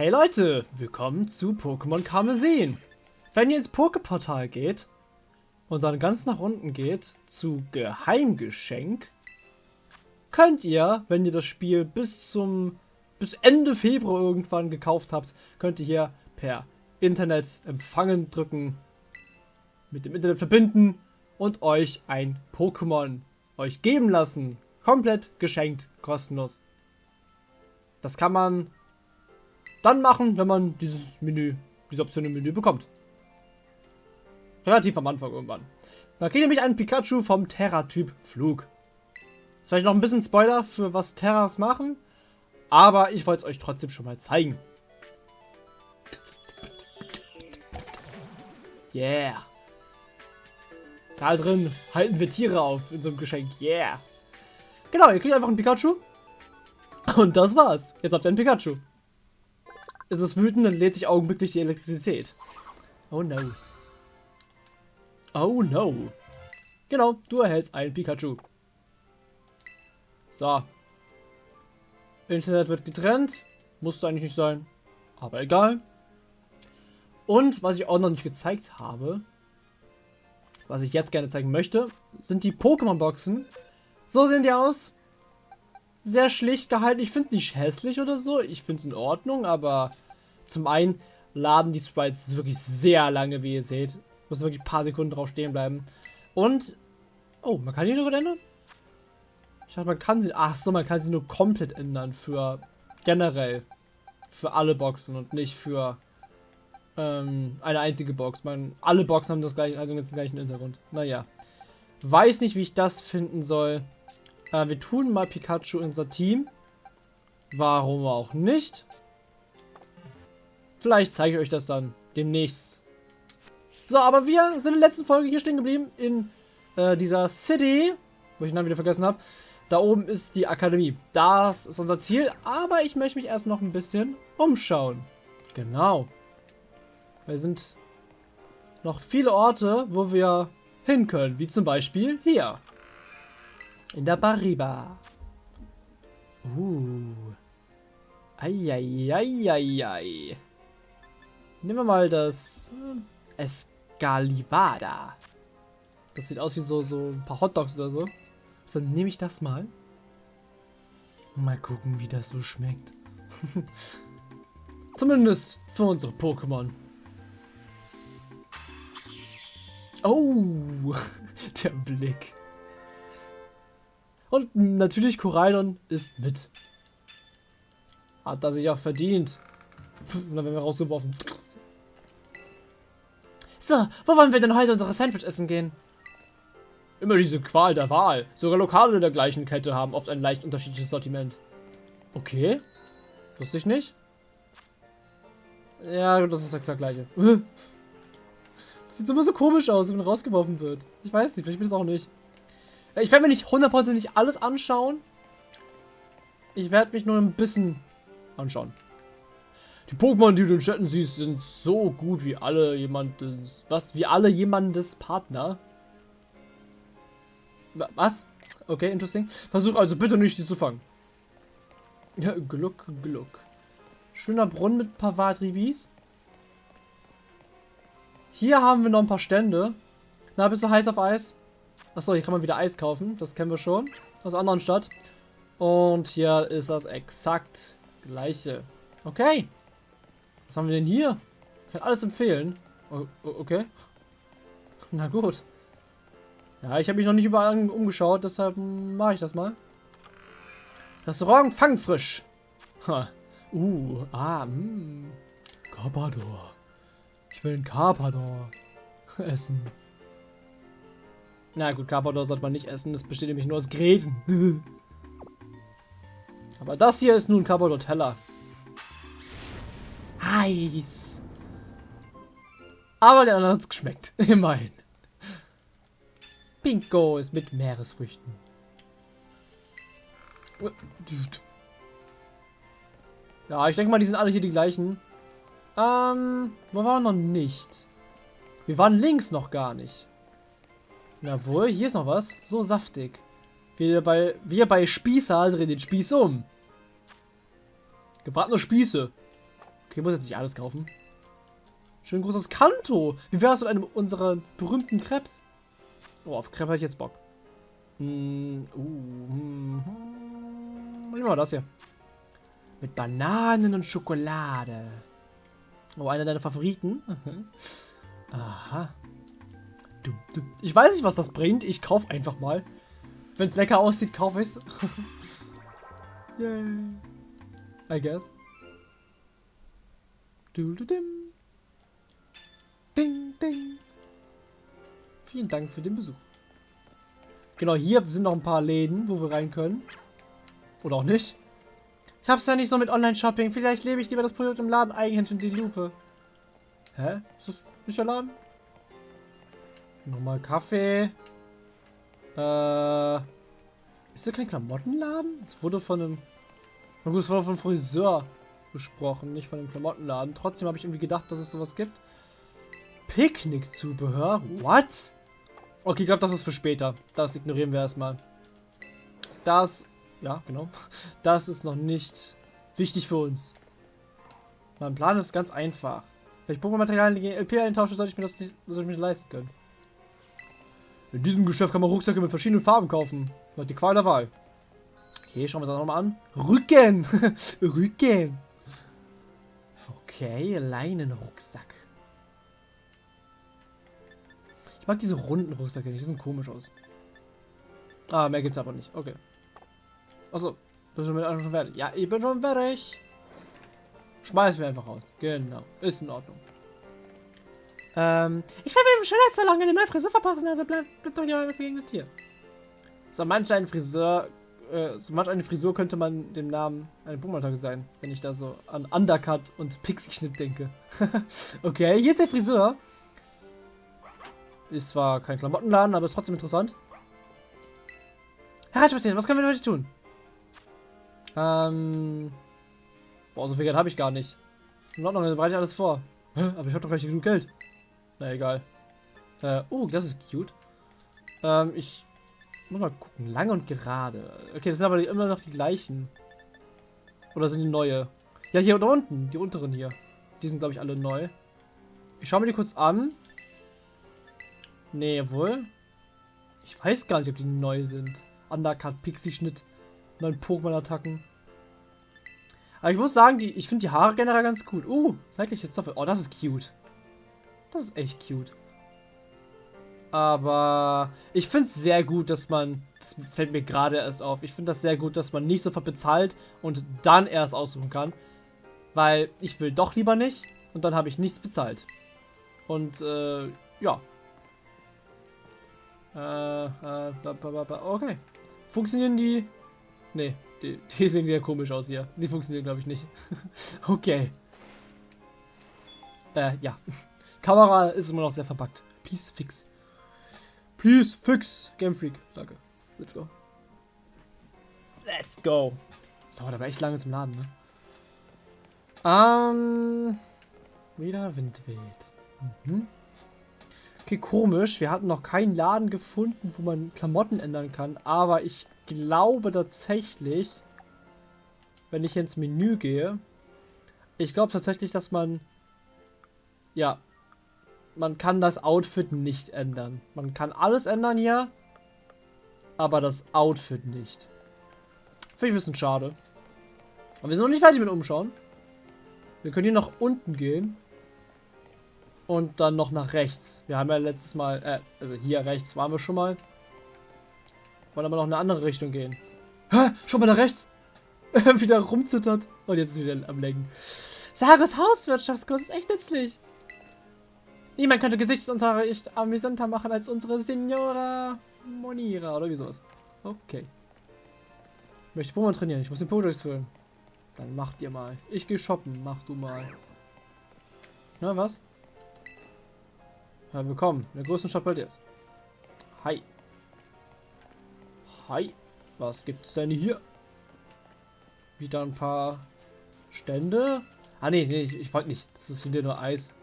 Hey Leute, willkommen zu Pokémon Karmesin. Wenn ihr ins Pokeportal geht und dann ganz nach unten geht zu Geheimgeschenk, könnt ihr, wenn ihr das Spiel bis zum bis Ende Februar irgendwann gekauft habt, könnt ihr hier per Internet empfangen drücken, mit dem Internet verbinden und euch ein Pokémon euch geben lassen. Komplett geschenkt, kostenlos. Das kann man dann machen, wenn man dieses Menü, diese Option im Menü bekommt. Relativ am Anfang irgendwann. Da kriegt nämlich einen Pikachu vom Terra-Typ Flug. Das ist vielleicht noch ein bisschen Spoiler für was Terras machen, aber ich wollte es euch trotzdem schon mal zeigen. Yeah. Da drin halten wir Tiere auf in so einem Geschenk. Yeah. Genau, ihr kriegt einfach einen Pikachu. Und das war's. Jetzt habt ihr einen Pikachu. Ist es wütend, dann lädt sich augenblicklich die Elektrizität. Oh no. Oh no. Genau, du erhältst einen Pikachu. So. Internet wird getrennt. Musste eigentlich nicht sein. Aber egal. Und was ich auch noch nicht gezeigt habe, was ich jetzt gerne zeigen möchte, sind die Pokémon-Boxen. So sehen die aus. Sehr schlicht gehalten. Ich finde es nicht hässlich oder so. Ich finde es in Ordnung, aber zum einen laden die Sprites wirklich sehr lange, wie ihr seht. Muss wirklich ein paar Sekunden drauf stehen bleiben. Und, oh, man kann die nur ändern? Ich dachte, man kann sie, ach so, man kann sie nur komplett ändern für generell. Für alle Boxen und nicht für ähm, eine einzige Box. Man, alle Boxen haben das gleiche, also den gleichen Hintergrund. Naja. Weiß nicht, wie ich das finden soll. Äh, wir tun mal Pikachu in unser Team. Warum auch nicht? Vielleicht zeige ich euch das dann demnächst. So, aber wir sind in der letzten Folge hier stehen geblieben in äh, dieser City, wo ich den Namen wieder vergessen habe. Da oben ist die Akademie. Das ist unser Ziel, aber ich möchte mich erst noch ein bisschen umschauen. Genau. Wir sind noch viele Orte, wo wir hin können, wie zum Beispiel hier. In der Bariba. Uh. Eieieiei. Nehmen wir mal das äh, Escalivada. Das sieht aus wie so, so ein paar Hotdogs oder so. Also nehme ich das mal. Mal gucken, wie das so schmeckt. Zumindest für unsere Pokémon. Oh, der Blick. Und natürlich Koraidon ist mit. Hat er sich auch verdient. Und dann werden wir rausgeworfen. So, wo wollen wir denn heute unsere Sandwich essen gehen? Immer diese Qual der Wahl. Sogar Lokale der gleichen Kette haben oft ein leicht unterschiedliches Sortiment. Okay. Wusste ich nicht. Ja, das ist exakt gleiche. Sieht immer so komisch aus, wenn man rausgeworfen wird. Ich weiß nicht, vielleicht bin ich es auch nicht. Ich werde mir nicht hundertprozentig alles anschauen. Ich werde mich nur ein bisschen anschauen. Die Pokémon, die du in Städten siehst, sind so gut wie alle jemandes... Was? Wie alle jemandes Partner? Was? Okay, interesting. Versuch also bitte nicht, die zu fangen. Ja, Gluck, Gluck. Schöner Brunnen mit ein paar Vadribis. Hier haben wir noch ein paar Stände. Na, bist du heiß auf Eis? Achso, hier kann man wieder Eis kaufen. Das kennen wir schon. Aus einer anderen Stadt. Und hier ist das exakt gleiche. Okay. Was haben wir denn hier? Ich kann alles empfehlen. okay. Na gut. Ja, ich habe mich noch nicht überall umgeschaut, deshalb mache ich das mal. Restaurant Fangfrisch. Ha. Uh, ah, mh. Hm. Carpador. Ich will einen Carpador essen. Na gut, Carpador sollte man nicht essen. Das besteht nämlich nur aus Gräten. Aber das hier ist nun Carpador Teller heiß. Aber der andere hat es geschmeckt. Immerhin. Pinko ist mit Meeresfrüchten. Ja, ich denke mal, die sind alle hier die gleichen. Ähm, wo waren wir noch nicht? Wir waren links noch gar nicht. Jawohl, hier ist noch was. So saftig. Wir bei, wir bei Spießer drehen den Spieß um. Gebratene Spieße. Okay, muss jetzt nicht alles kaufen. Schön großes Kanto. Wie wäre es mit einem unserer berühmten Krebs? Oh, auf Crepe hätte ich jetzt Bock. Hm, uh, hm, hm. Nehmen wir das hier. Mit Bananen und Schokolade. Oh, einer deiner Favoriten. Aha. Ich weiß nicht, was das bringt. Ich kaufe einfach mal. Wenn es lecker aussieht, kaufe ich es. Yay. I guess. Ding, ding. Vielen Dank für den Besuch. Genau, hier sind noch ein paar Läden, wo wir rein können. Oder auch nicht. Ich hab's ja nicht so mit Online-Shopping. Vielleicht lebe ich lieber das Produkt im Laden eigenhändig in die Lupe. Hä? Ist das nicht der Laden? Nochmal Kaffee. Äh. Ist das kein Klamottenladen? Es wurde von einem. Na gut, es wurde von Friseur besprochen, nicht von einem Klamottenladen. Trotzdem habe ich irgendwie gedacht, dass es sowas gibt. Picknickzubehör? What? Okay, ich glaube, das ist für später. Das ignorieren wir erstmal. Das, ja, genau. Das ist noch nicht wichtig für uns. Mein Plan ist ganz einfach. Wenn ich Pokémon-Materialien gegen LP eintausche, sollte ich mir das nicht, sollte ich mir leisten können. In diesem Geschäft kann man Rucksäcke mit verschiedenen Farben kaufen. Hat die Qual der Wahl. Okay, schauen wir uns das nochmal an. Rücken! Rücken! Okay, Leinenrucksack. Ich mag diese runden Rucksäcke nicht, die sind komisch aus. Ah, mehr gibt's aber nicht. Okay. Achso, bist du mit schon fertig? Ja, ich bin schon fertig. Schmeiß mir einfach raus. Genau, ist in Ordnung. Ähm, ich werde mir im Schönheitssalon eine neue Frisur verpassen, also bleib, bleib doch hier gegen das hier. So manch ein Friseur, äh, so manch eine Frisur könnte man dem Namen eine Boomerang sein, wenn ich da so an Undercut und Pixie-Schnitt denke. okay, hier ist der Friseur. Ist zwar kein Klamottenladen, aber ist trotzdem interessant. Herr Reitspazierend, was können wir heute tun? Ähm. Boah, so viel Geld habe ich gar nicht. In Ordnung, dann bereite ich alles vor. Aber ich habe doch gar nicht genug Geld. Na egal. Äh, oh, das ist cute. Ähm, ich muss mal gucken. Lang und gerade. Okay, das sind aber immer noch die gleichen. Oder sind die neue? Ja, hier unten. Die unteren hier. Die sind, glaube ich, alle neu. Ich schaue mir die kurz an. Nee, wohl. Ich weiß gar nicht, ob die neu sind. Undercut, Pixie-Schnitt, neuen Pokémon-Attacken. Aber ich muss sagen, die, ich finde die Haare generell ganz gut. Uh, seitliche Zopfe. Oh, das ist cute. Das ist echt cute. Aber ich finde es sehr gut, dass man, das fällt mir gerade erst auf, ich finde das sehr gut, dass man nicht sofort bezahlt und dann erst aussuchen kann. Weil ich will doch lieber nicht und dann habe ich nichts bezahlt. Und äh, ja, äh, äh, okay. Funktionieren die? Nee, die, die sehen ja komisch aus hier. Die funktionieren, glaube ich, nicht. okay. Äh, ja. Kamera ist immer noch sehr verpackt. Please fix. Please fix. Game Freak. Danke. Let's go. Let's go. Dauert aber echt lange zum Laden, ne? Ähm. Wieder Wind weht. Mhm. Okay, komisch. Wir hatten noch keinen Laden gefunden, wo man Klamotten ändern kann. Aber ich glaube tatsächlich, wenn ich ins Menü gehe, ich glaube tatsächlich, dass man, ja, man kann das Outfit nicht ändern. Man kann alles ändern hier, aber das Outfit nicht. Finde ich ein bisschen schade. Aber wir sind noch nicht fertig mit Umschauen. Wir können hier nach unten gehen und dann noch nach rechts. Wir haben ja letztes Mal, äh, also hier rechts waren wir schon mal. Wollen aber noch in eine andere Richtung gehen. Hä? Schau mal nach rechts. wieder rumzittert. Und jetzt ist wieder am Lenken. Sagos Hauswirtschaftskurs ist echt nützlich. Niemand könnte Gesichtsunterricht amüsanter machen als unsere Signora Monira oder wie sowas. Okay. Ich möchte Pokémon trainieren. Ich muss den Pokédex füllen. Dann macht ihr mal. Ich gehe shoppen. Mach du mal. Na, was? Ja, willkommen in der größten Stadt bei dir. Hi. Hi. Was gibt's denn hier? Wieder ein paar Stände. Ah, nee, nee, ich, ich wollte nicht. Das ist wieder nur Eis.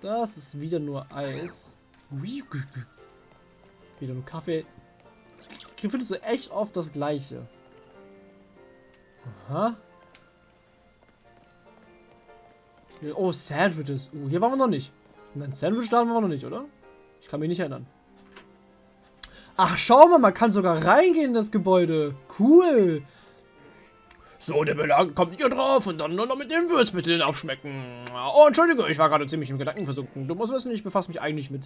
Das ist wieder nur Eis. Wieder nur Kaffee. Ich finde so echt oft das gleiche. Aha. Oh, Sandwiches. Uh, hier waren wir noch nicht. Nein, Sandwich da waren wir noch nicht, oder? Ich kann mich nicht erinnern. Ach, schau mal, man kann sogar reingehen in das Gebäude. Cool. So, der Belag kommt hier drauf und dann nur noch mit den Würzmitteln abschmecken. Oh, Entschuldige, ich war gerade ziemlich im Gedanken versunken. Du musst wissen, ich befasse mich eigentlich mit,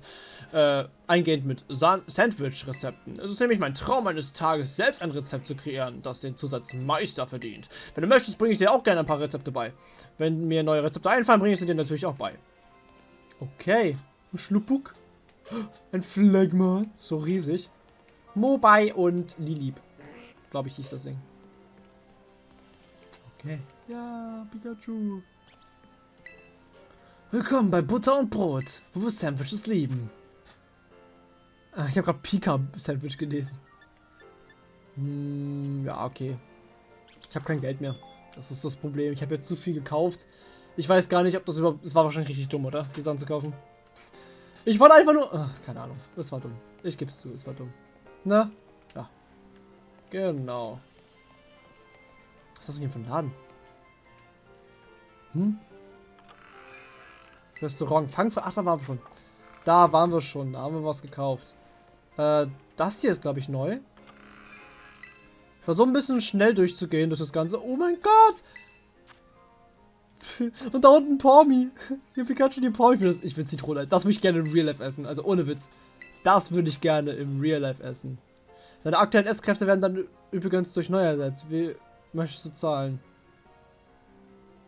äh, eingehend mit Sandwich-Rezepten. Es ist nämlich mein Traum eines Tages, selbst ein Rezept zu kreieren, das den Zusatz Meister verdient. Wenn du möchtest, bringe ich dir auch gerne ein paar Rezepte bei. Wenn mir neue Rezepte einfallen, bringe ich sie dir natürlich auch bei. Okay. Ein Schluppuk. Ein Phlegma. So riesig. Mobai und Lilip. Glaube ich, hieß das Ding. Okay. Ja, Pikachu. Willkommen bei Butter und Brot, wo wir Sandwiches lieben. Ah, ich habe gerade Pika-Sandwich gelesen. Hm, ja, okay. Ich habe kein Geld mehr. Das ist das Problem. Ich habe jetzt zu viel gekauft. Ich weiß gar nicht, ob das überhaupt... Es war wahrscheinlich richtig dumm, oder? Die Sachen zu kaufen. Ich wollte einfach nur... Ach, keine Ahnung. Das war dumm. Ich gebe es zu, es war dumm. Na? Ja. Genau. Was ist das denn hier für ein Laden? Hm? Restaurant Fangfrei. Ach, da waren wir schon. Da waren wir schon. Da haben wir was gekauft. Äh, das hier ist, glaube ich, neu. Ich so ein bisschen schnell durchzugehen durch das Ganze. Oh mein Gott! Und da unten Pormi. Hier Pikachu die Pormi. Ich will Zitrone Das würde ich gerne im Real Life essen. Also ohne Witz. Das würde ich gerne im Real Life essen. Seine aktuellen Esskräfte werden dann übrigens durch neu ersetzt. Wie möchtest du zahlen?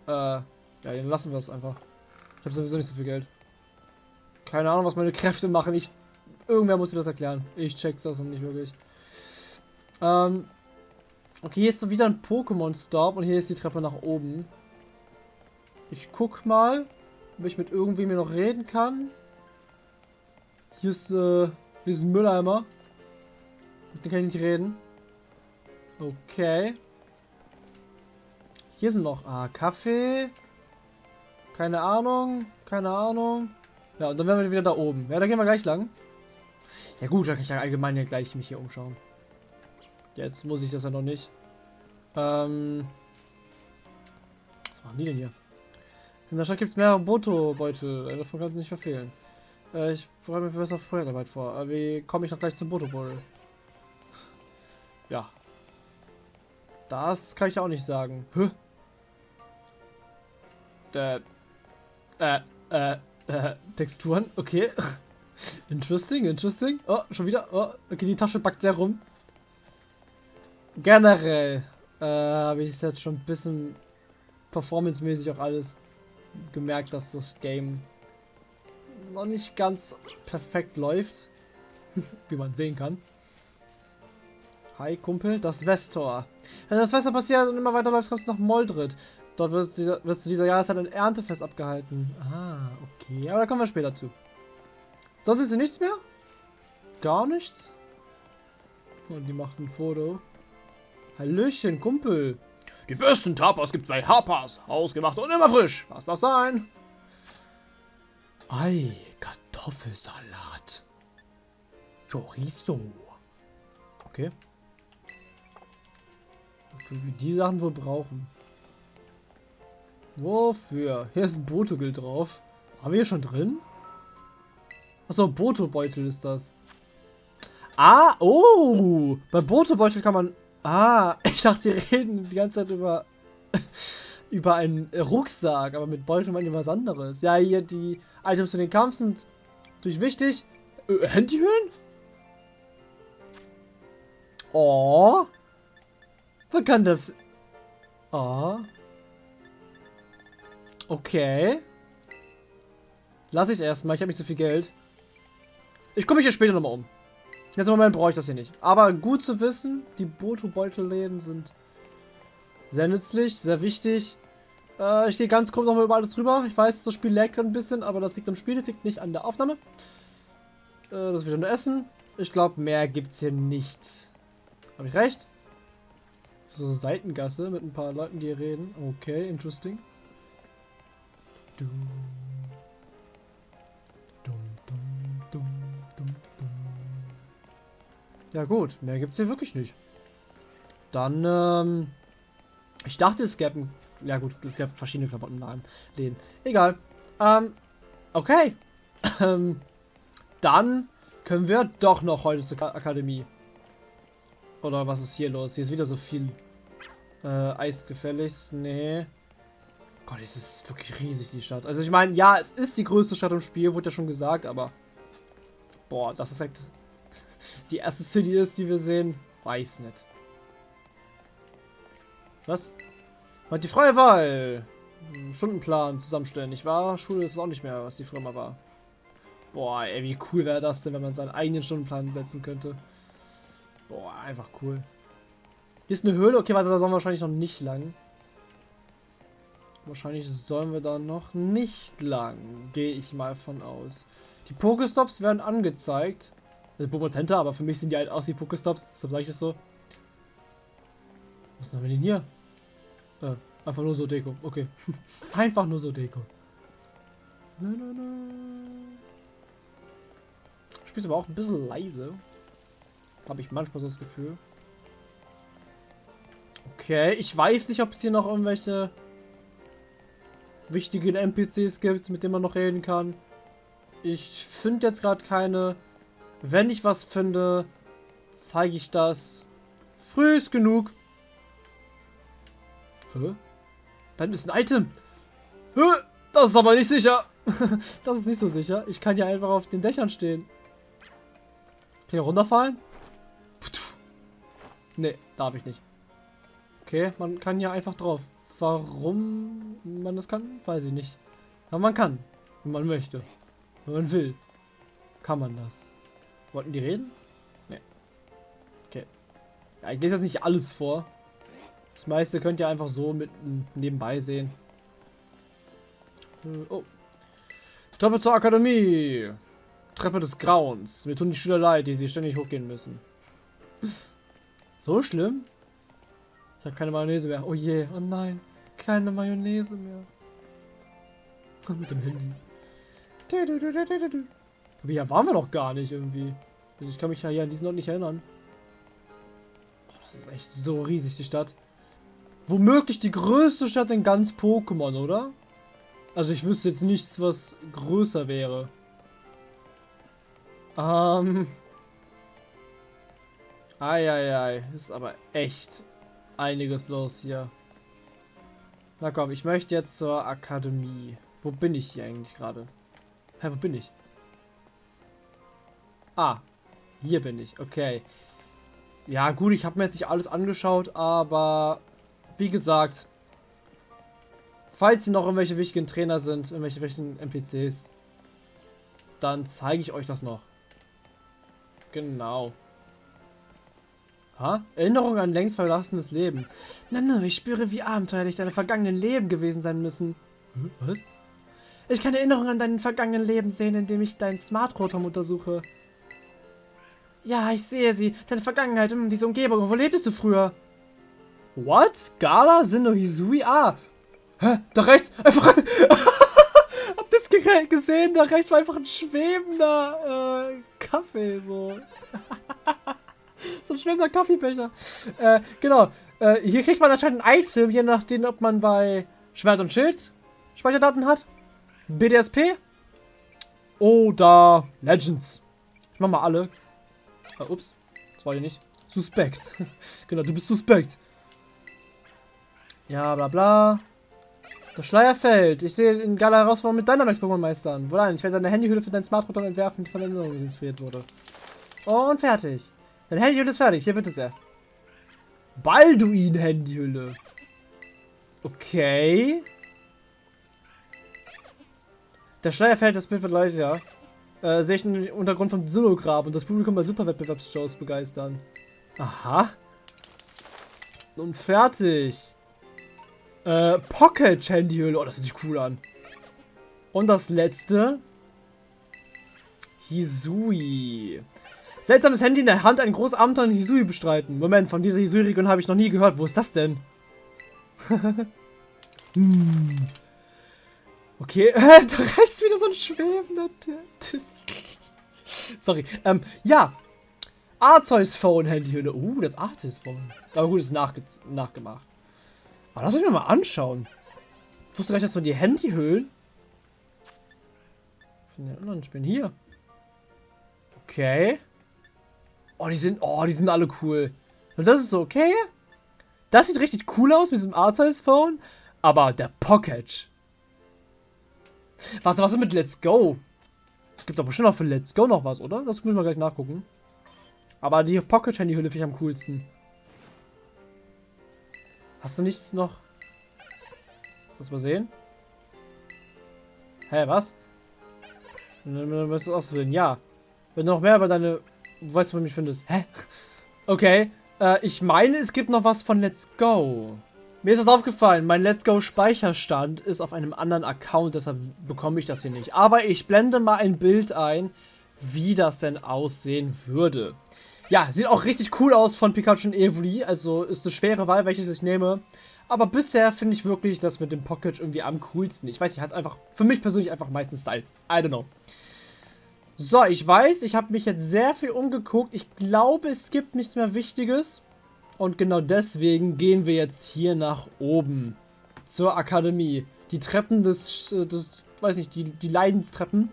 Äh, ja, dann lassen wir es einfach. Ich habe sowieso nicht so viel Geld. Keine Ahnung, was meine Kräfte machen. Ich, irgendwer muss mir das erklären. Ich check's das noch nicht wirklich. Ähm, okay, hier ist wieder ein Pokémon-Stop und hier ist die Treppe nach oben. Ich guck mal, ob ich mit irgendwem hier noch reden kann. Hier ist, äh, hier ist ein Mülleimer. Mit dem kann ich nicht reden. Okay. Hier sind noch, ah, Kaffee. Keine Ahnung, keine Ahnung. Ja, und dann werden wir wieder da oben. Ja, da gehen wir gleich lang. Ja gut, dann kann ich ja allgemein ja gleich mich hier umschauen. Jetzt muss ich das ja noch nicht. Ähm. Was machen die denn hier? In der Stadt gibt es mehrere Boto-Beutel. Einer davon kann nicht verfehlen. Äh, ich bereite mir besser Feuerarbeit vor. Aber wie komme ich noch gleich zum Boto-Beutel? Ja. Das kann ich auch nicht sagen. Hä? Äh, äh, äh, äh, Texturen, okay. interesting, interesting. Oh, schon wieder. Oh, okay, die Tasche backt sehr rum. Generell äh, habe ich jetzt schon ein bisschen performancemäßig auch alles gemerkt, dass das Game noch nicht ganz perfekt läuft. Wie man sehen kann. Hi, Kumpel. Das Westtor. Wenn das Wetter passiert und immer weiter läuft, kommst du nach Moldrit. Dort wird, dieser, wird zu dieser Jahreszeit ein Erntefest abgehalten. Ah, okay. Aber da kommen wir später zu. Sonst ist hier nichts mehr? Gar nichts? Und die macht ein Foto. Hallöchen, Kumpel. Die besten Tapas gibt's bei Harpas. Hausgemacht und immer frisch. Was darf sein? Ei, Kartoffelsalat. Chorizo. Okay. Wofür wir die Sachen wohl brauchen. Wofür? Hier ist ein Botogel drauf. Haben wir hier schon drin? Achso, Boto-Beutel ist das. Ah, oh! Bei Boto-Beutel kann man... Ah, ich dachte, die reden die ganze Zeit über... über einen Rucksack, aber mit Beutel meint ihr was anderes. Ja, hier die Items für den Kampf sind natürlich wichtig. Äh, Handyhüllen? Oh. Man kann das... Oh. Okay. Lass ich erstmal. Ich habe nicht so viel Geld. Ich komme mich hier später nochmal um. Jetzt im Moment brauche ich das hier nicht. Aber gut zu wissen, die Boto-Beutelläden sind sehr nützlich, sehr wichtig. Äh, ich gehe ganz kurz nochmal über alles drüber. Ich weiß, das Spiel laggt ein bisschen, aber das liegt am Spiel, das liegt nicht an der Aufnahme. Äh, das wieder nur Essen. Ich glaube, mehr gibt es hier nicht. Habe ich recht? So eine Seitengasse mit ein paar Leuten, die reden. Okay, interesting. Du. Dum, dum, dum. Ja gut, mehr gibt es hier wirklich nicht. Dann, ähm, ich dachte, es gäbe Ja gut, es gab verschiedene Klamotten im Läden. Egal. Ähm, okay. Ähm, dann können wir doch noch heute zur Akademie. Oder was ist hier los? Hier ist wieder so viel äh, Eisgefälligst. Nee. Gott, es ist wirklich riesig, die Stadt. Also ich meine, ja, es ist die größte Stadt im Spiel, wurde ja schon gesagt, aber... Boah, das ist halt... Die erste City ist, die wir sehen. Weiß nicht. Was? Hat die freie Wahl. Stundenplan zusammenstellen, nicht wahr? Schule ist auch nicht mehr, was die früher mal war. Boah, ey, wie cool wäre das denn, wenn man seinen eigenen Stundenplan setzen könnte. Boah, einfach cool. Hier ist eine Höhle. Okay, warte, da sollen wir wahrscheinlich noch nicht lang. Wahrscheinlich sollen wir da noch nicht lang. Gehe ich mal von aus. Die Pokestops werden angezeigt. Das Pokémon Center, aber für mich sind die halt aus wie Pokestops. Deshalb sage ich das so. Was haben wir denn hier? Äh, einfach nur so Deko. Okay. einfach nur so Deko. Na, na, na. Spielst aber auch ein bisschen leise. Habe ich manchmal so das Gefühl. Okay, ich weiß nicht, ob es hier noch irgendwelche wichtigen NPCs gibt, mit denen man noch reden kann. Ich finde jetzt gerade keine. Wenn ich was finde, zeige ich das. Früh genug. Hä? Dann ist ein Item. Hä? Das ist aber nicht sicher. das ist nicht so sicher. Ich kann ja einfach auf den Dächern stehen. Kann ich runterfallen? Ne, darf ich nicht. Okay, man kann ja einfach drauf. Warum man das kann, weiß ich nicht. Aber man kann, wenn man möchte. Wenn man will, kann man das. Wollten die reden? Ne. Okay. Ja, ich lese jetzt nicht alles vor. Das meiste könnt ihr einfach so mit nebenbei sehen. Äh, oh. Treppe zur Akademie. Treppe des Grauens. Mir tun die Schüler leid, die sie ständig hochgehen müssen. so schlimm? Ich habe keine Mayonnaise mehr. Oh je, oh nein. Keine Mayonnaise mehr. Mit dem Handy. Aber hier waren wir doch gar nicht irgendwie. Also ich kann mich ja hier an diesen Ort nicht erinnern. Boah, das ist echt so riesig, die Stadt. Womöglich die größte Stadt in ganz Pokémon, oder? Also ich wüsste jetzt nichts, was größer wäre. Ähm. Eieiei, ist aber echt einiges los hier. Na komm, ich möchte jetzt zur Akademie. Wo bin ich hier eigentlich gerade? Hä, wo bin ich? Ah, hier bin ich. Okay. Ja gut, ich habe mir jetzt nicht alles angeschaut, aber wie gesagt, falls hier noch irgendwelche wichtigen Trainer sind, irgendwelche wichtigen NPCs, dann zeige ich euch das noch. Genau. Ha? Erinnerung an längst verlassenes Leben. Na, na, ich spüre, wie abenteuerlich deine vergangenen Leben gewesen sein müssen. Hm, was? Ich kann Erinnerungen an dein vergangenen Leben sehen, indem ich dein Smart Rotom untersuche. Ja, ich sehe sie. Deine Vergangenheit, hm, diese Umgebung. Wo lebtest du früher? What? Gala? Sinno Hisui? Ah. Hä? Da rechts. Einfach. Habt ihr das gesehen? Da rechts war einfach ein schwebender äh, Kaffee. So. so ein schwebender Kaffeebecher. Äh, genau. Äh, hier kriegt man anscheinend ein Item, je nachdem, ob man bei Schwert und Schild Speicherdaten hat. BDSP. Oder Legends. Ich mach mal alle. Uh, ups. Das war hier nicht. Suspekt. genau, du bist suspekt. Ja, bla bla. Das Schleier fällt. Ich sehe in Gala Herausforderung mit Dynamax Pokémon meistern. Wohlan, ich werde deine Handyhülle für dein Smartphone entwerfen, die von der Erinnerung inspiriert wurde. Und fertig. Dein Handyhülle ist fertig. Hier bitte sehr. Balduin-Handyhülle. Okay. Der Schleier fällt, das Bild wird leicht, ja. Äh, sehe ich den Untergrund vom Sillograb und das Publikum bei Superwettbewerbsshows begeistern. Aha. Und fertig. Äh, Pocket Handyhülle. Oh, das sieht sich cool an. Und das letzte. Hisui. Seltsames Handy in der Hand, ein großes Abenteuer in Hisui bestreiten. Moment, von dieser Hisui-Region habe ich noch nie gehört. Wo ist das denn? hm. Okay, da rechts wieder so ein schwebender... Sorry. Ähm, ja. Arceus Phone Handyhülle. Uh, das Arceus Phone. Aber gut, ist nachge nachgemacht. Aber lass mich mal anschauen. Ich wusste gar nicht, dass man die Handyhöhlen von den anderen Spielen hier. Okay. Oh, die sind, oh, die sind alle cool. Und das ist okay. Das sieht richtig cool aus mit diesem Art-Size-Phone. Aber der Pocket. Warte, was ist mit Let's Go? Es gibt aber bestimmt auch für Let's Go noch was, oder? Das müssen wir gleich nachgucken. Aber die Pocket-Handy-Hülle finde ich am coolsten. Hast du nichts noch? Lass mal sehen. Hä, was? Du musst es ausprobieren. Ja. Wenn du noch mehr über deine... Du weißt, wo du mich findest. Hä? Okay. Äh, ich meine, es gibt noch was von Let's Go. Mir ist was aufgefallen. Mein Let's Go Speicherstand ist auf einem anderen Account. Deshalb bekomme ich das hier nicht. Aber ich blende mal ein Bild ein, wie das denn aussehen würde. Ja, sieht auch richtig cool aus von Pikachu und Evoli. Also ist eine schwere Wahl, welches ich nehme. Aber bisher finde ich wirklich das mit dem Pocket irgendwie am coolsten. Ich weiß nicht, hat einfach für mich persönlich einfach meistens Style. I don't know. So, ich weiß, ich habe mich jetzt sehr viel umgeguckt. Ich glaube, es gibt nichts mehr Wichtiges. Und genau deswegen gehen wir jetzt hier nach oben. Zur Akademie. Die Treppen des, äh, des weiß nicht, die, die Leidenstreppen.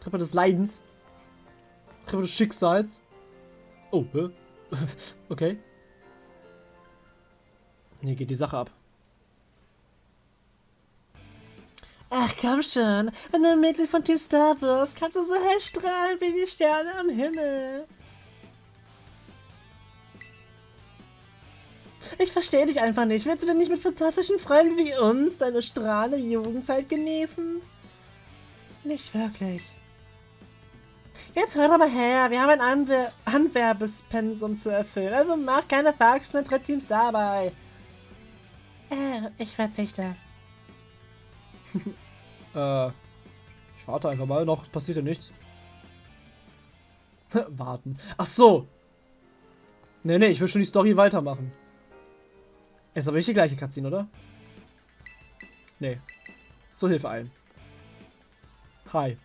Treppe des Leidens. Treppe des Schicksals. Oh, hä? okay. Nee, geht die Sache ab. Ach komm schon, wenn du Mitglied von Team Star wirst, kannst du so hell strahlen wie die Sterne am Himmel. Ich verstehe dich einfach nicht. Willst du denn nicht mit fantastischen Freunden wie uns deine strahlende Jugendzeit genießen? Nicht wirklich. Jetzt hör aber her, wir haben ein Anwer Anwerbespensum zu erfüllen, also mach keine Faxen mit Teams dabei. Äh, ich verzichte. äh, ich warte einfach mal, noch passiert ja nichts. Warten. Ach so. Nee, nee, ich will schon die Story weitermachen. Ist aber nicht die gleiche Cutscene, oder? Nee. Zur Hilfe ein. Hi.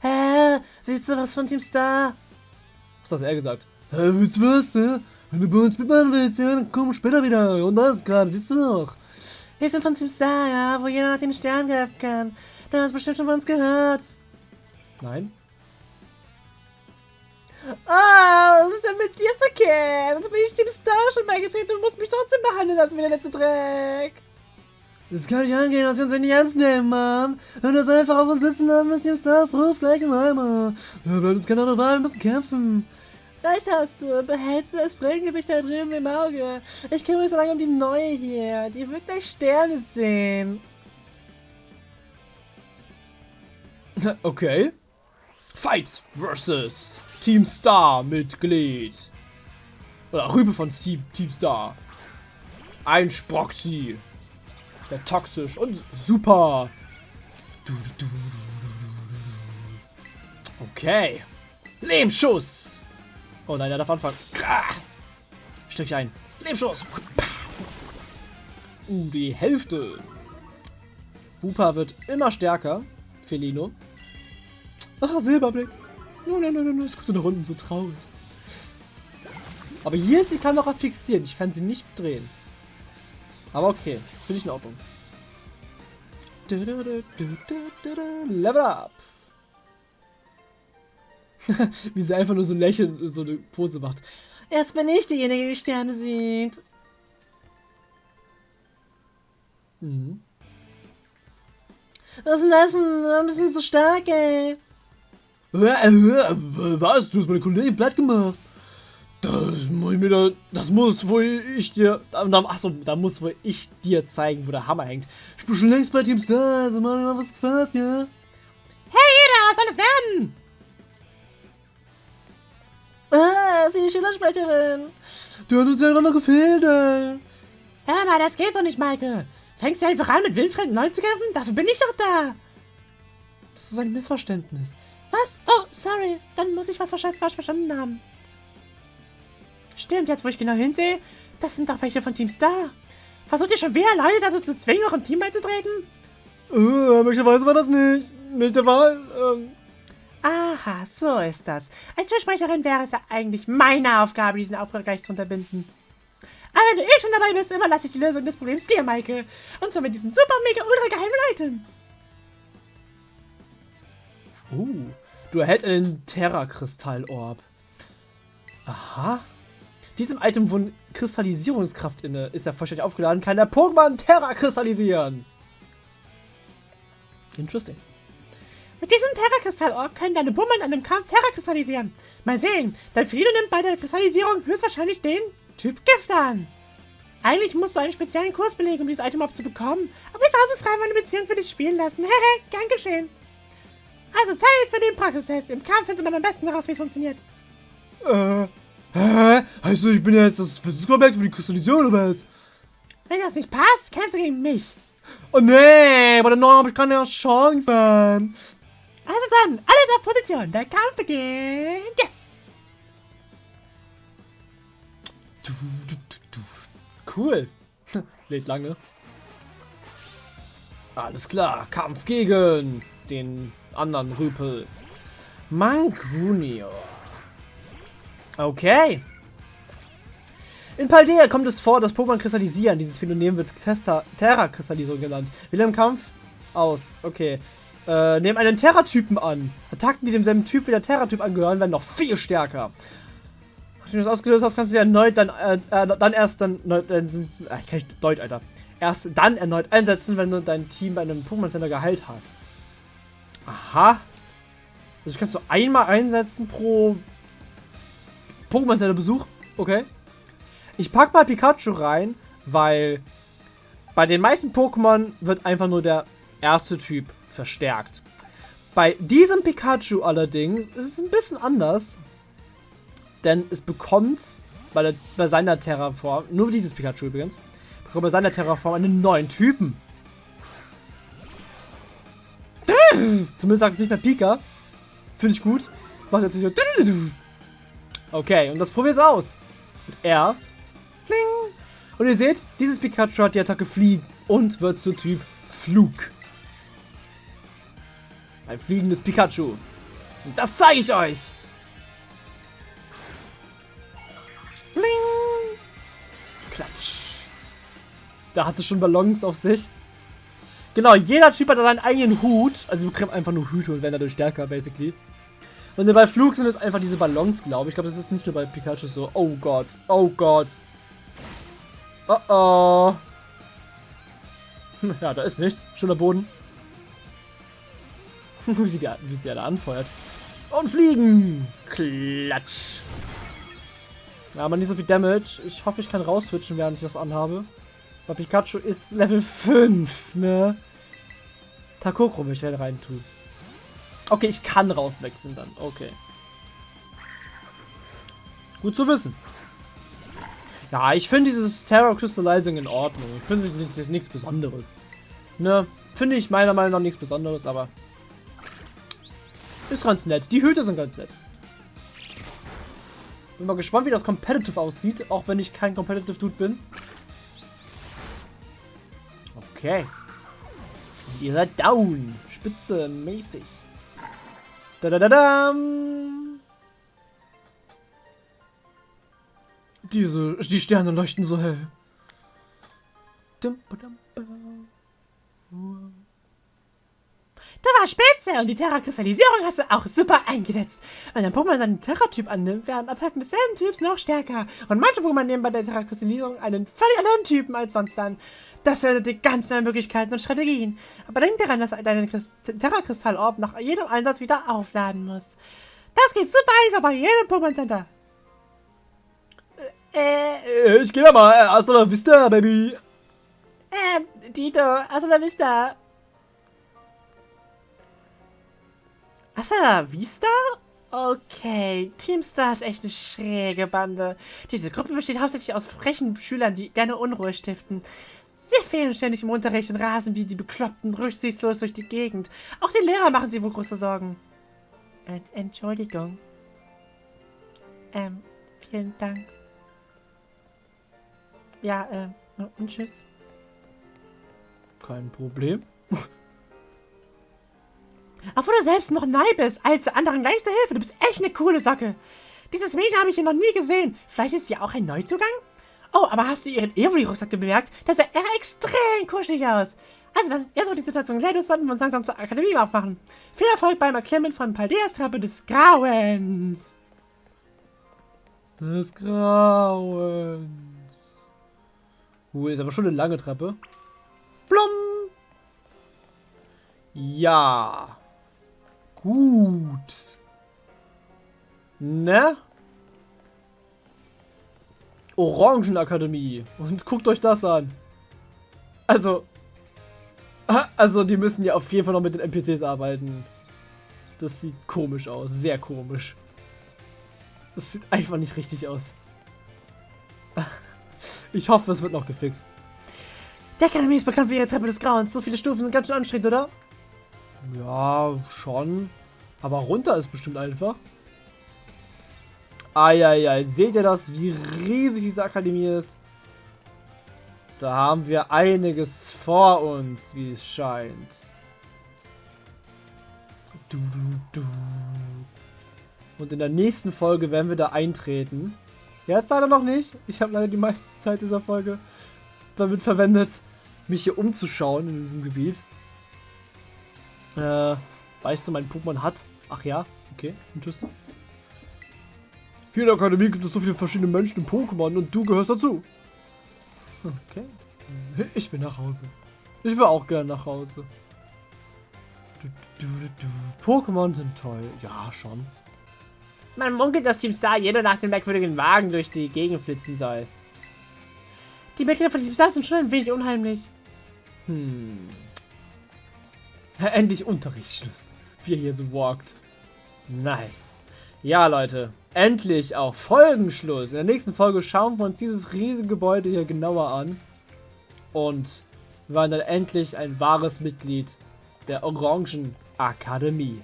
Hä? Willst du was von Team Star? Was hat er gesagt? Hä, willst du was, hä? Wenn du bei uns mitmachen willst, ja, dann komm später wieder. Und alles gerade, siehst du noch. Wir sind von Team Star, ja, wo jeder nach dem Stern greifen kann. Du hast bestimmt schon von uns gehört. Nein. Oh, was ist denn mit dir verkehrt? Also bin ich Team Star schon beigetreten und musst mich trotzdem behandeln lassen wie der letzte Dreck. Das kann nicht angehen, dass wir uns nicht ernst nehmen, Mann. Wenn das einfach auf uns sitzen lassen, ist Team Stars Ruf gleich im Eimer. Da bleibt uns keine andere Wahl, wir müssen kämpfen. Recht hast du. Behältst du das Brillengesicht da drüben im Auge. Ich kümmere mich so lange um die neue hier. Die wird gleich Sterne sehen. Okay. Fight versus Team Star Mitglied. Oder Rübe von Team, Team Star. Ein Sproxy. Sehr toxisch und super. Okay. Lehmschuss. Oh nein, er darf anfangen. Stück ein. Lebenschuss. Uh, die Hälfte. Wooper wird immer stärker. Felino. Ah, Silberblick. Nein, nein, nein, nein, es kommt nach unten so traurig. Aber hier ist die Kamera fixiert. Ich kann sie nicht drehen. Aber okay, finde ich in Ordnung. Level up. Wie sie einfach nur so lächeln, so eine Pose macht. Jetzt bin ich diejenige, die die Sterne sieht. Mhm. Was ist denn das denn? Ein bisschen zu stark, ey. Was? Du hast meine Kollegin platt gemacht. Das muss ich mir da, das muss wohl ich dir, achso, da muss wohl ich dir zeigen, wo der Hammer hängt. Ich bin schon längst bei Team Star, also mal was gefasst, ja? Hey, jeder, was soll das werden? Sie ist die Schülersprecherin. Du hast uns ja noch gefehlt, ey. Hör mal, das geht doch nicht, Maike. Fängst du einfach an, mit wildfremden Leuten zu kämpfen? Dafür bin ich doch da. Das ist ein Missverständnis. Was? Oh, sorry. Dann muss ich was wahrscheinlich falsch verstanden haben. Stimmt, jetzt wo ich genau hinsehe, das sind doch welche von Team Star. Versucht ihr schon wieder Leute dazu zu zwingen, auch im Team beizutreten? Äh, möglicherweise war das nicht. Nicht der Fall. Ähm, Aha, so ist das. Als Fürsprecherin wäre es ja eigentlich meine Aufgabe, diesen Auftrag gleich zu unterbinden. Aber wenn du eh schon dabei bist, überlasse ich die Lösung des Problems dir, Maike. Und zwar mit diesem super, mega, ultra geheimen Item. Uh, du erhältst einen Terra-Kristall-Orb. Aha. Diesem Item wohnt Kristallisierungskraft inne. Ist er vollständig aufgeladen, kann der Pokémon Terra kristallisieren. Interesting. Mit diesem Terra-Kristall-Orb können deine Bummel in einem Kampf Terra kristallisieren. Mal sehen, dein Felino nimmt bei der Kristallisierung höchstwahrscheinlich den Typ Gift an. Eigentlich musst du einen speziellen Kurs belegen, um dieses Item zu bekommen. Aber ich war so frei, meine Beziehung für dich spielen lassen. Hehe, gern geschehen. Also Zeit für den Praxistest. Im Kampf findet man am besten heraus, wie es funktioniert. Äh, hä? Heißt du, ich bin jetzt das Versuchsobjekt für die Kristallisierung oder was? Wenn das nicht passt, kämpfst du gegen mich. Oh nee, bei der neuen habe ich keine Chance. Mann. Also dann, alles auf Position. Der Kampf beginnt jetzt. Cool. Lädt lange. Alles klar, Kampf gegen den anderen Rüpel. Mangrunior. Okay. In Paldea kommt es vor, dass Pokémon kristallisieren. Dieses Phänomen wird Terra-Kristallisierung genannt. Wähle im Kampf aus. Okay. Äh, nehmen einen Terra-Typen an. Attacken, die demselben Typ wie der Terra-Typ angehören, werden noch viel stärker. Nachdem du das ausgelöst hast, kannst du sie erneut dann, äh, äh, dann erst dann, dann äh, ich kann nicht Deutsch, Alter. Erst dann erneut einsetzen, wenn du dein Team bei einem Pokémon Center geheilt hast. Aha. Also ich kannst du einmal einsetzen pro Pokémon Center Besuch. Okay. Ich pack mal Pikachu rein, weil bei den meisten Pokémon wird einfach nur der erste Typ verstärkt. Bei diesem Pikachu allerdings ist es ein bisschen anders, denn es bekommt bei, der, bei seiner Terraform, nur dieses Pikachu übrigens, bekommt bei seiner Terraform einen neuen Typen. Zumindest sagt es nicht mehr Pika. Finde ich gut. Macht jetzt nicht nur. Okay, und das probiert es aus. Er. Kling. Und ihr seht, dieses Pikachu hat die Attacke Fliegen und wird zu Typ Flug. Ein fliegendes Pikachu. Und das zeige ich euch. Bling. Klatsch. Da hatte schon Ballons auf sich. Genau, jeder Typ hat seinen eigenen Hut. Also du kriegst einfach nur Hüte und werden dadurch stärker, basically. Und bei Flug sind es einfach diese Ballons, glaube ich. Ich glaube, das ist nicht nur bei Pikachu so. Oh Gott, oh Gott. Oh oh. Ja, da ist nichts. Schöner Boden. wie, sie die, wie sie alle anfeuert. Und fliegen! Klatsch! Ja, aber nicht so viel Damage. Ich hoffe, ich kann rauswitchen, während ich das anhabe. Weil Pikachu ist Level 5, ne? Takokro möchte ich halt rein tun. Okay, ich kann rauswechseln dann. Okay. Gut zu wissen. Ja, ich finde dieses Terror Crystallizing in Ordnung. Ich finde das nichts Besonderes. Ne? Finde ich meiner Meinung nach nichts Besonderes, aber ist ganz nett. Die Hüte sind ganz nett. Bin mal gespannt, wie das Competitive aussieht, auch wenn ich kein Competitive Dude bin. Okay. Ihr seid down. Spitze mäßig. Da da da da. Diese, die Sterne leuchten so hell. Dum, ba, dum, Du warst spitze und die Terra-Kristallisierung hast du auch super eingesetzt. Wenn ein Pokémon seinen Terra-Typ annimmt, werden Attacken desselben Typs noch stärker. Und manche Pokémon nehmen bei der Terra-Kristallisierung einen völlig anderen Typen als sonst an. Das eröffnet dir ganz neue Möglichkeiten und Strategien. Aber denk daran, dass du deinen Terra-Kristall-Orb nach jedem Einsatz wieder aufladen musst. Das geht super einfach bei jedem Pokémon-Center. Äh, ich geh da mal. Hasta la vista, Baby. Äh, Tito, hasta la vista. Hasta la vista? Okay, Teamstar ist echt eine schräge Bande. Diese Gruppe besteht hauptsächlich aus frechen Schülern, die gerne Unruhe stiften. Sie fehlen ständig im Unterricht und rasen wie die Bekloppten rücksichtslos durch die Gegend. Auch die Lehrer machen sie wohl große Sorgen. Äh, Entschuldigung. Ähm, vielen Dank. Ja, ähm, und tschüss. Kein Problem. Obwohl du selbst noch neu bist, allzu anderen leichte Hilfe. Du bist echt eine coole Socke. Dieses Mädchen habe ich hier noch nie gesehen. Vielleicht ist sie auch ein Neuzugang? Oh, aber hast du ihren Avery-Rucksack bemerkt? Der sah eher extrem kuschelig aus. Also dann, jetzt wo die Situation geklärt ist, sollten wir uns langsam zur Akademie aufmachen. Viel Erfolg beim Erklimmen von Paldeas Treppe des Grauens. Des Grauens. Uh, ist aber schon eine lange Treppe. Blum. Ja. Gut. Ne? Orangenakademie. Und guckt euch das an. Also. Also, die müssen ja auf jeden Fall noch mit den NPCs arbeiten. Das sieht komisch aus. Sehr komisch. Das sieht einfach nicht richtig aus. Ich hoffe, es wird noch gefixt. Der Akademie ist bekannt für ihre Treppe des Grauens. So viele Stufen sind ganz schön anstrengend, oder? Ja, schon. Aber runter ist bestimmt einfach. Eieiei, seht ihr das, wie riesig diese Akademie ist? Da haben wir einiges vor uns, wie es scheint. Du, du, du. Und in der nächsten Folge werden wir da eintreten. Jetzt leider noch nicht. Ich habe leider die meiste Zeit dieser Folge damit verwendet, mich hier umzuschauen in diesem Gebiet. Äh, weißt du, mein Pokémon hat? Ach ja, okay, interessant. Hier in der Akademie gibt es so viele verschiedene Menschen in Pokémon und du gehörst dazu. Okay. Ich will nach Hause. Ich will auch gerne nach Hause. Pokémon sind toll. Ja, schon. Man munkelt, dass Team Star jeder nach dem merkwürdigen Wagen durch die Gegend flitzen soll. Die Mitglieder von Team Star sind schon ein wenig unheimlich. Hm. Endlich Unterrichtsschluss. Wie er hier so walkt. Nice. Ja, Leute. Endlich auch Folgenschluss. In der nächsten Folge schauen wir uns dieses riesige Gebäude hier genauer an. Und waren dann endlich ein wahres Mitglied der Orangen Akademie.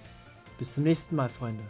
Bis zum nächsten Mal, Freunde.